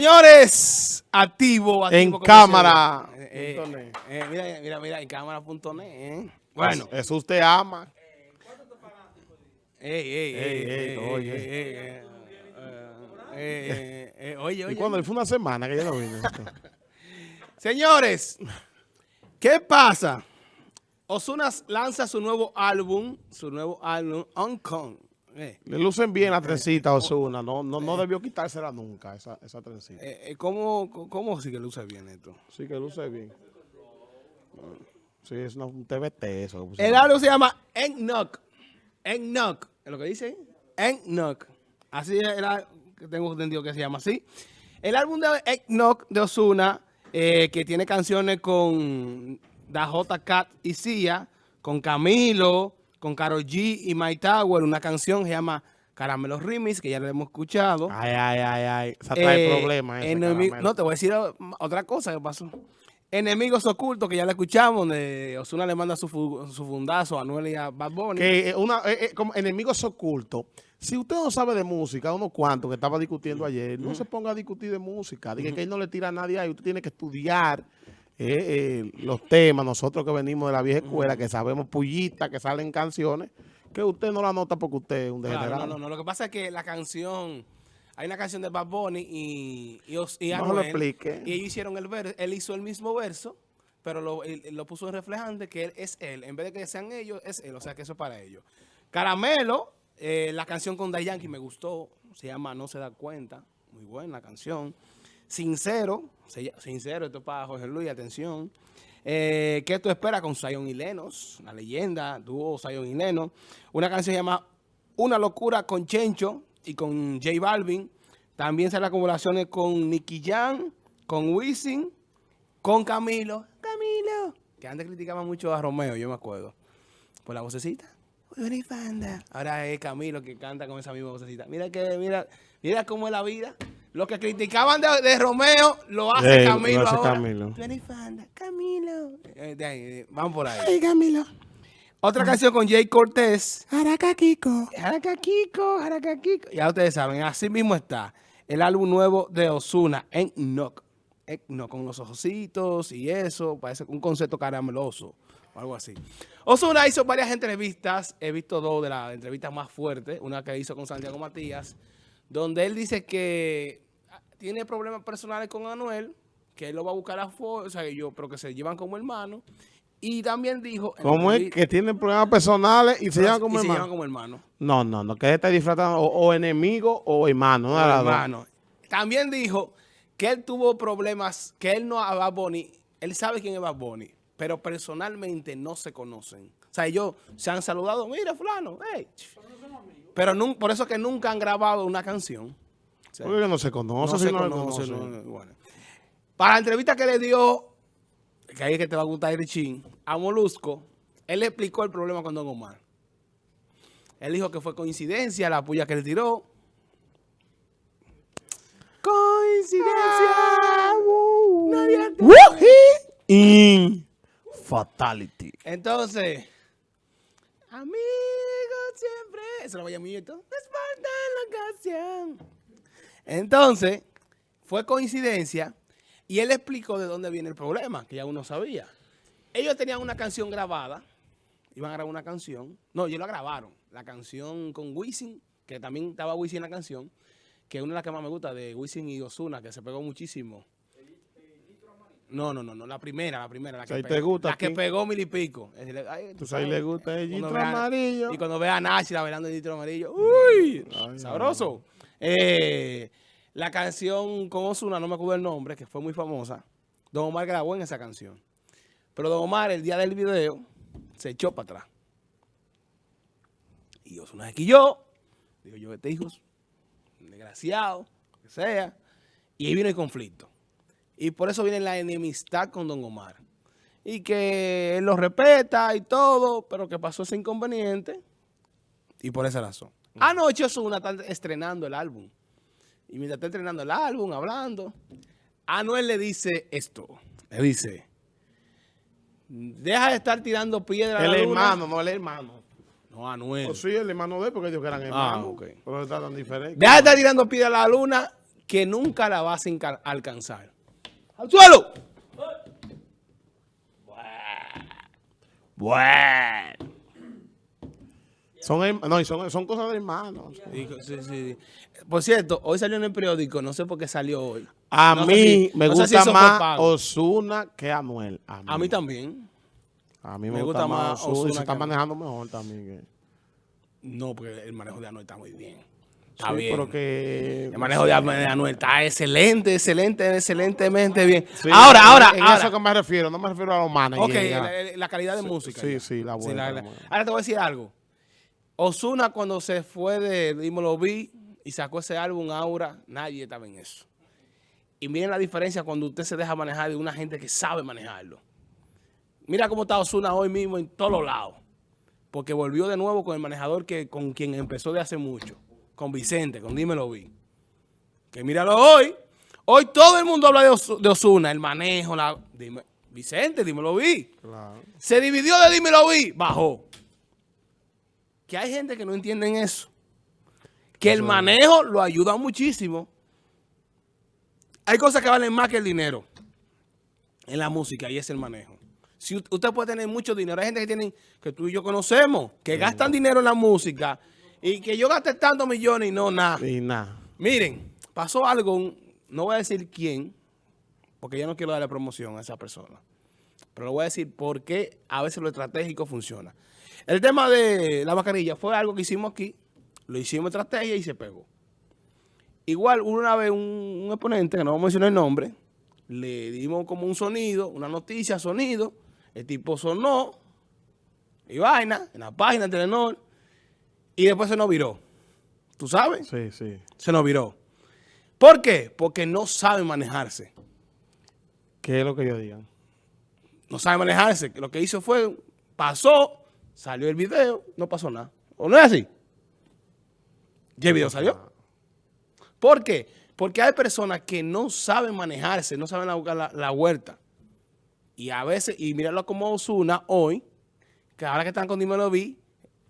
Señores, activo, activo en cámara. Eh, eh, eh, mira, mira, mira, en cámara.net. Eh. Bueno. Eso usted ama. Ey, ey, ey, ey, oye. Oye, oye. ¿Y cuando fue una semana que yo no vine? Señores, ¿qué pasa? Osuna lanza su nuevo álbum, su nuevo álbum, On Kong. Eh. Le lucen bien la trencita Osuna, no, no, no debió quitársela nunca, esa, esa trencita. Eh, eh, ¿cómo, ¿Cómo sí que luce bien esto? Sí que luce bien. Sí, es un TBT eso. El álbum se llama Eggnog. Eggnog, es lo que dice. Eggnog. Así era, tengo entendido que se llama así. El álbum de Eggnog de Osuna, que tiene canciones con Dajota Cat y Cia, con Camilo, con Karol G y My Tower, una canción que se llama Caramelo Remix, que ya la hemos escuchado. Ay, ay, ay, ay. Esa trae eh, problemas. No, te voy a decir otra cosa que pasó. Enemigos Ocultos, que ya la escuchamos, donde Osuna le manda su, su fundazo a Anuel y a Bad Bunny. Que una, eh, eh, como Enemigos Ocultos, si usted no sabe de música, uno cuanto que estaba discutiendo ayer, no se ponga a discutir de música. Diga que él no le tira a nadie ahí, usted tiene que estudiar eh, eh, los temas, nosotros que venimos de la vieja escuela, que sabemos pullitas, que salen canciones, que usted no la nota porque usted es un degenerado. no, no, no, lo que pasa es que la canción, hay una canción de Bad Bunny y, y, y no lo explique. y ellos hicieron el verso, él hizo el mismo verso, pero lo, lo puso en reflejante que él es él, en vez de que sean ellos, es él, o sea que eso es para ellos. Caramelo, eh, la canción con Day Yankee me gustó, se llama No se da cuenta, muy buena la canción. Sincero, sincero, esto es para Jorge Luis, atención. Eh, ¿Qué tú esperas con Zion y Lenos? La leyenda, dúo Zion y Lenos. Una canción llama Una locura con Chencho y con J Balvin. También sale acumulaciones con Nicky Jan, con Wisin, con Camilo. Camilo. Que antes criticaban mucho a Romeo, yo me acuerdo. Por la vocecita. Ahora es Camilo que canta con esa misma vocecita. Mira que, mira, mira cómo es la vida. Lo que criticaban de, Romeo lo hace Camilo ahora. Camilo. Camilo. Eh, eh, vamos por ahí. Ay, Camilo. Otra canción con Jay Cortés. Jaraca Kiko. Jaraca Kiko, Jaraca Kiko. Ya ustedes saben, así mismo está el álbum nuevo de Osuna en Knock. No, con los ojocitos y eso, parece un concepto carameloso o algo así. Osuna hizo varias entrevistas, he visto dos de las entrevistas más fuertes, una que hizo con Santiago Matías, donde él dice que tiene problemas personales con Anuel, que él lo va a buscar a fuerza, o sea, yo, pero que se llevan como hermanos. Y también dijo... ¿Cómo es que tienen problemas personales y se llevan como se llevan como hermanos. No, no, no, que está disfrazando o, enemigo o hermano. No hermano. También dijo que él tuvo problemas, que él no a Bad Bunny, él sabe quién es Bad Bunny, pero personalmente no se conocen. O sea, ellos se han saludado, mira fulano, hey. Pero no, por eso que nunca han grabado una canción. Porque no se conoce. No se conoce. bueno. Para la entrevista que le dio, que ahí es que te va a gustar Richín, a Molusco, él le explicó el problema con Don Omar. Él dijo que fue coincidencia la puya que le tiró. Coincidencia. Ah, In fatality. Entonces, amigos siempre. Eso lo voy a esto. Entonces, fue coincidencia y él explicó de dónde viene el problema, que ya uno sabía. Ellos tenían una canción grabada, iban a grabar una canción. No, ellos la grabaron. La canción con Wisin, que también estaba Wisin en la canción, que es una de las que más me gusta, de Wisin y Osuna, que se pegó muchísimo. No, no, no, no, la primera, la primera, la que, pegó, la que pegó mil y pico. ¿Tú sabes, le gusta el litro amarillo. Y cuando ve a Nashi bailando el litro amarillo, ¡uy! sabroso. Eh, la canción con Osuna, no me acuerdo el nombre, que fue muy famosa. Don Omar grabó en esa canción. Pero Don Omar, el día del video, se echó para atrás. Y Osuna se quilló. Digo yo, este hijo, desgraciado, que sea. Y ahí vino el conflicto. Y por eso viene la enemistad con Don Omar. Y que él lo respeta y todo, pero que pasó ese inconveniente. Y por esa razón. Anoche Osuna está estrenando el álbum. Y mientras está estrenando el álbum, hablando, Anuel le dice esto. Le dice, deja de estar tirando piedras El hermano, no el hermano. No, Anuel. Pues sí, el hermano de él, porque ellos eran ah, hermanos. Ah, ok. Pero está tan diferente. Deja de estar tirando piedras a la luna, que nunca la vas a alcanzar. ¡Al suelo! Bueno. Son, no, son, son cosas de hermanos. Sí, sí. Por cierto, hoy salió en el periódico, no sé por qué salió hoy. A No mí si- me no sé si gusta más. Osuna que Anuel. A mí, A mí también. A mí me, me gusta, gusta más más Ozuna. y Ozuna se está manejando mejor también. que- No, porque el manejo de Anuel está muy bien. Está Sí, bien. pero que... El manejo de Anuel está excelente, excelente, excelentemente bien. Sí, ahora, ahora, En ahora. eso que me refiero, no me refiero a los managers. Ok, la, la calidad de música. sí, ya. sí, la buena, la. Ahora te voy a decir algo. Osuna cuando se fue de Dímelo Vi y sacó ese álbum Aura, nadie estaba en eso. Y miren la diferencia cuando usted se deja manejar de una gente que sabe manejarlo. Mira cómo está Osuna hoy mismo en todos lados. Porque volvió de nuevo con el manejador que con quien empezó de hace mucho. Con Vicente, con Dímelo Vi. Que míralo hoy. Hoy todo el mundo habla de, de Osuna, el manejo, la... Dime, Vicente, Dímelo Vi. Claro. Se dividió de Dímelo Vi, bajó. Que hay gente que no entienden eso. Que el manejo lo ayuda muchísimo. Hay cosas que valen más que el dinero en la música y es el manejo. Si usted puede tener mucho dinero, hay gente que tienen, que tú y yo conocemos, que gastan dinero en la música y que yo gaste tantos millones y no nada. Y nada. Miren, pasó algo, no voy a decir quién, porque yo no quiero darle promoción a esa persona. Pero le voy a decir por qué a veces lo estratégico funciona. El tema de la mascarilla fue algo que hicimos aquí, lo hicimos estrategia y se pegó. Igual, una vez un, un exponente, que no vamos a mencionar el nombre, le dimos como un sonido, una noticia, sonido, el tipo sonó, y vaina, en la página de Telenor, y después se nos viró. ¿Tú sabes? Sí, sí. se nos viró. ¿Por qué? Porque no sabe manejarse. ¿Qué es lo que ellos digan? No sabe manejarse. Lo que hizo fue, pasó, salió el video, no pasó nada. ¿O no es así? ¿Y el video salió? ¿Por qué? Porque hay personas que no saben manejarse, no saben la, la, la vuelta. Y a veces, y míralo como Osuna hoy, que ahora que están con Dímelo Vi,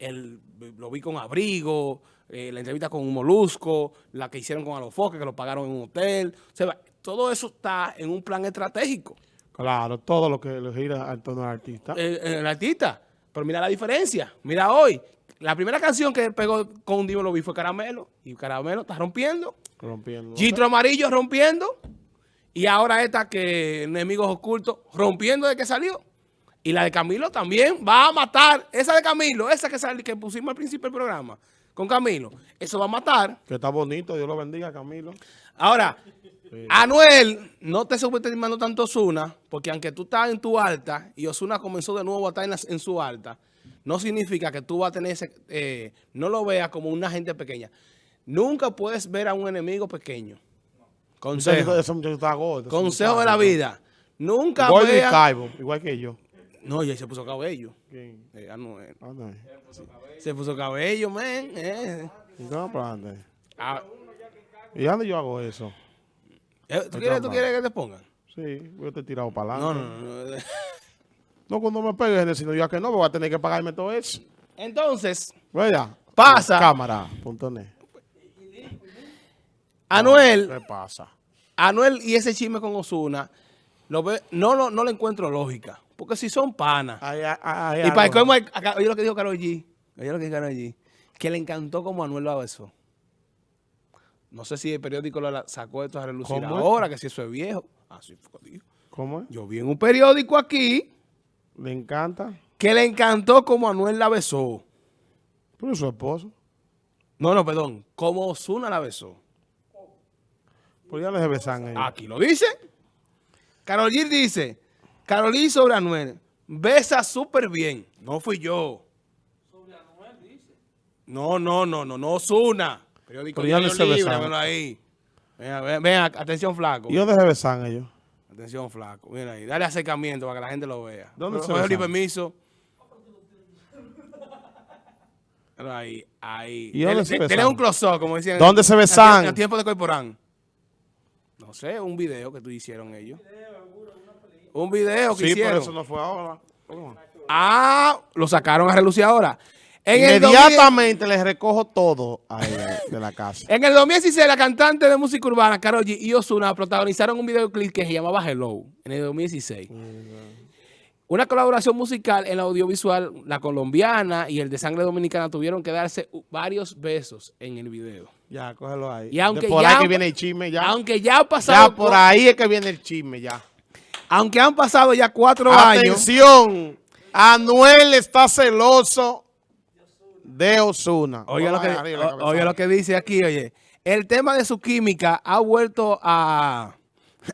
el, lo vi con Abrigo, eh, la entrevista con un Molusco, la que hicieron con Alofoque, que lo pagaron en un hotel. O sea, todo eso está en un plan estratégico. Claro, todo lo que le gira al tono del artista. Eh, eh, el artista. Pero mira la diferencia. Mira hoy. La primera canción que pegó con Dímelo Vi fue Caramelo. Y Caramelo está rompiendo. rompiendo. Gitro Amarillo rompiendo. Y ahora esta que Enemigos Ocultos rompiendo de que salió. Y la de Camilo también va a matar. Esa de Camilo, esa que, sali- que pusimos al principio del programa con Camilo. Eso va a matar. Que está bonito, Dios lo bendiga, Camilo. Ahora, Anuel, no te subestimando tanto Osuna, porque aunque tú estás en tu alta y Osuna comenzó de nuevo a estar en, la- en su alta, no significa que tú vas a tener ese, eh, no lo veas como una gente pequeña. Nunca puedes ver a un enemigo pequeño. Consejo. Consejo de la vida. Nunca Gordo y vea... calvo, igual que yo. No, ya se puso cabello. ¿Quién? Eh, Anuel. Ah, no. Se puso cabello, man. eh. ¿Y cómo para dónde? Ah, ¿Y dónde yo hago eso? eh, ¿tú, quieres, ¿Tú quieres que te pongan? Sí, yo te he tirado para adelante. no, no. no. No, cuando me pegues, sino yo que no, me voy a tener que pagarme todo eso. Entonces, Vaya. Pasa. Cámara, punto net. Anuel... ¿Qué pasa? Anuel y ese chisme con Osuna, lo ve, no, no, no le encuentro lógica. Porque si son panas. Y para el acá- oye lo que dijo Karol G. Oye lo que dijo Karol G. Que le encantó como Anuel lo besó. No sé si el periódico lo sacó esto a relucir ¿Cómo ahora, que si eso es viejo. Así fue, dijo. ¿Cómo es? Yo vi en un periódico aquí ¿Le encanta? que le encantó como Anuel la besó. Pero su esposo. No, no, perdón. Como Osuna la besó. Pues ya les besan ellos. Aquí lo dice. Karol G dice, Karol G sobre Anuel, besa súper bien. No fui yo. Sobre Anuel dice. No, no, no, no, no, Osuna. Periódico Pero ya no se véanlo ahí. Ven, ven, ven, atención flaco. ¿Y dónde se besan ellos? Atención flaco. Mira ahí, dale acercamiento para que la gente lo vea. ¿Dónde Pero- se besaron? permiso. Mira Ahí, ahí. ¿Y dónde se ten- Tenés un close-up, como decían. ¿Dónde se besan? En tiempo de Corporán. No sé, un video que tú hicieron ellos. Un video que Sí, hicieron. pero eso no fue ahora. ¿Cómo? Ah, lo sacaron a relucir ahora. En el, 2000 Inmediatamente le recojo todo a ella de la casa. en el 2016, la cantante de música urbana, Karol G y Ozuna, protagonizaron un videoclip que se llamaba Hello, en el 2016. Una colaboración musical en la audiovisual, la colombiana y el de sangre dominicana tuvieron que darse varios besos en el video. Ya, cógelo ahí. Y aunque De por ya- ahí que viene el chisme, ya. Aunque ya han pasado, ya por ahí es que viene el chisme, ya. Aunque han pasado ya cuatro años, Atención, Anuel está celoso de Osuna. Oiga lo, que, o- oiga lo que dice aquí, oye. El tema de su química ha vuelto a,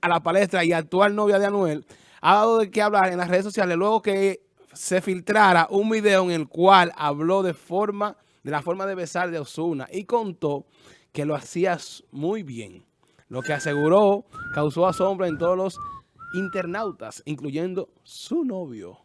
a la palestra y actual novia de Anuel ha dado de qué hablar en las redes sociales luego que se filtrara un video en el cual habló de forma de la forma de besar de Osuna y contó que lo hacías muy bien, lo que aseguró causó asombro en todos los internautas, incluyendo su novio.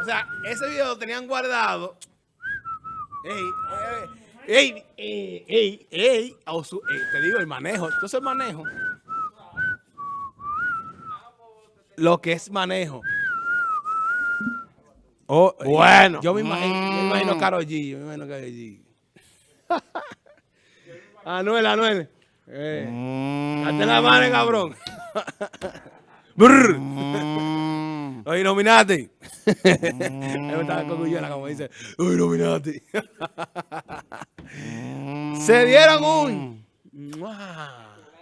O sea, ese video lo tenían guardado Ey, ey, ey, ey, ey, Osu- ey, te digo, el manejo. Entonces el manejo. Lo que es manejo. Oh, eh, Bueno. Yo me imagino, yo me imagino Mm. Karol G. Yo me imagino Karol G. Anuel, Anuel. Eh, Mm. La mano, cabrón. Brr. Mm. Los Illuminati. Guyana, como dice, los Illuminati. Se dieron un...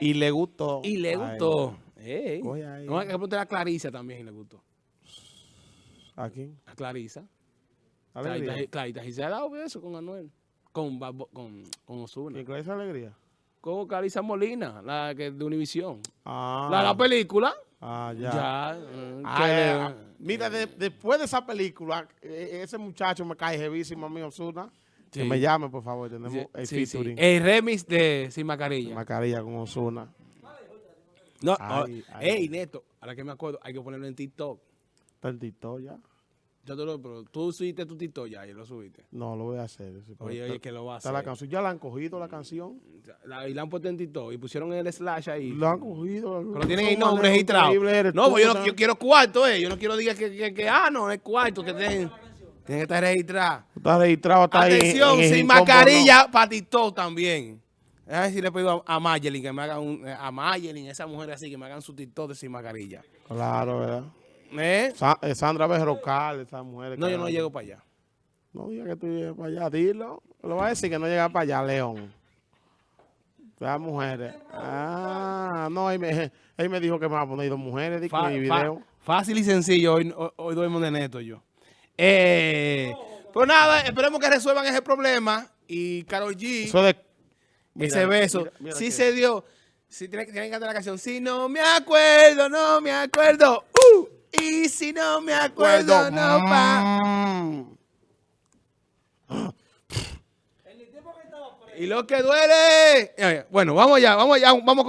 Y le gustó. Y le gustó. Ey. Coge ahí. No, hay que preguntarle a Clarisa también y le gustó. ¿A quién? A Clarisa. Alegría. Clarita, Clarita sí se ha dado beso con Anuel. Con, con, con Ozuna. ¿Y con esa alegría? Con Clarisa Molina, la que de Univisión. Ah, La la película. ah, ya. Ya. eh, Ah, que eh, mira, de- después de esa película, eh, ese muchacho me cae jevísimo a mí, Osuna. Que Sí. me llame, por favor. Tenemos Sí, el sí, featuring. El remix de Sin Mascarilla. Mascarilla con Osuna. No, Ay, oh, ay. ey, Neto, ahora que me acuerdo, hay que ponerlo en TikTok. Tantito ya. Yo te lo, pero tú subiste tu TikTok ya y lo subiste. No, lo voy a hacer. sí, Oye, oye, que lo va a hacer. la canción. Ya la han cogido la canción. La- y la han puesto en TikTok y pusieron el slash ahí. La han cogido. Pero tienen el nombre registrado. No, pues yo, no, yo quiero cuarto, eh. Yo no quiero diga que, que, que, ah, no, es cuarto, que tienen, tienen que estar registrados. Está registrado, está ahí en- Atención, en el sin mascarilla para TikTok también. A ver si le pido a, a Mayelin que me haga un, eh, a Mayelin, esa mujer así, que me hagan su TikTok de sin mascarilla. Claro, ¿verdad? ¿Eh? Sa- eh, Sandra Berrocal, esa mujer. No, yo no llego para allá. No diga que tú llegas para allá, dilo. Lo va a decir que no llega para allá, León. Las mujeres. Ah, no, él me, él me dijo que me va a poner dos mujeres, dijo mi video. fácil y sencillo, hoy, hoy, duermo de neto yo. Eh, pues nada, esperemos que resuelvan ese problema y Karol G, Eso de... ese mira, beso, mira, mira sí que- se dio. Sí, tienen, que- tienen que cantar la canción. Si no me acuerdo, no me acuerdo. Uh, y si no me acuerdo, no pa. Y lo que duele. Bueno, vamos allá, vamos allá, vamos con.